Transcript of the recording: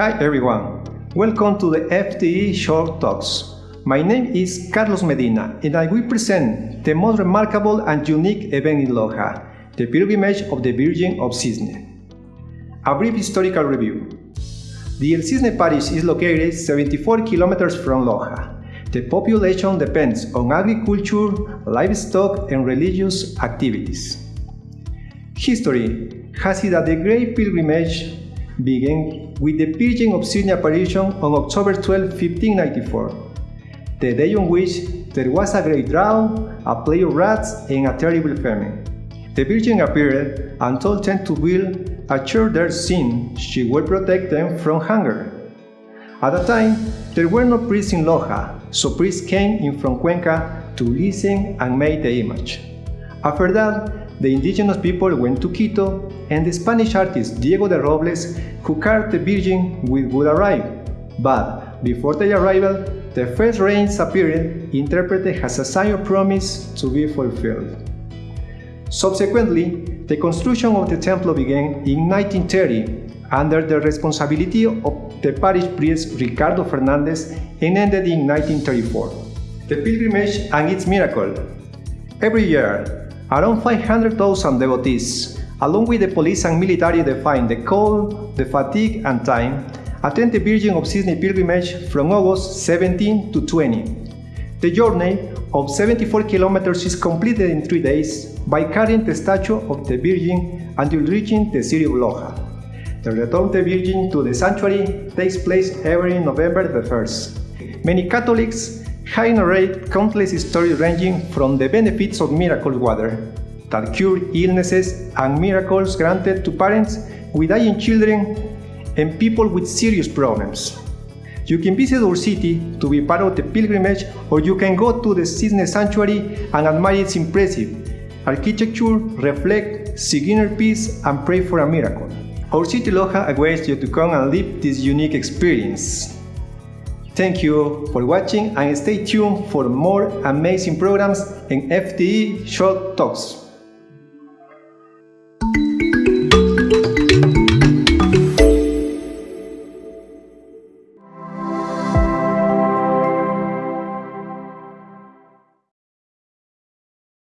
Hi everyone, welcome to the FTE Short Talks. My name is Carlos Medina and I will present the most remarkable and unique event in Loja, the pilgrimage of the Virgin of Cisne. A brief historical review. The El Cisne parish is located 74 kilometers from Loja. The population depends on agriculture, livestock and religious activities. History has it that the Great Pilgrimage began with the Virgin of Cisne apparition on October 12, 1594, the day on which there was a great drought, a plague of rats, and a terrible famine. The Virgin appeared and told them to build a church there since she would protect them from hunger. At the time, there were no priests in Loja, so priests came in from Cuenca to listen and make the image. After that, the indigenous people went to Quito, and the Spanish artist Diego de Robles, who carved the Virgin, would arrive. But before their arrival, the first rains appeared, interpreted as a sign of promise to be fulfilled. Subsequently, the construction of the temple began in 1930 under the responsibility of the parish priest Ricardo Fernandez and ended in 1934. The pilgrimage and its miracle. Every year, around 500,000 devotees, along with the police and military define the cold, the fatigue and time, attend the Virgin of Cisne pilgrimage from August 17 to 20. The journey of 74 kilometers is completed in three days by carrying the statue of the Virgin until reaching the city of Loja. The return of the Virgin to the sanctuary takes place every November the 1st. Many Catholics have narrated countless stories ranging from the benefits of miracle water that cure illnesses and miracles granted to parents with dying children and people with serious problems. You can visit our city to be part of the pilgrimage or you can go to the Cisne Sanctuary and admire its impressive architecture, reflect, seek inner peace and pray for a miracle. Our city Loja awaits you to come and live this unique experience. Thank you for watching and stay tuned for more amazing programs and FTE Short Talks.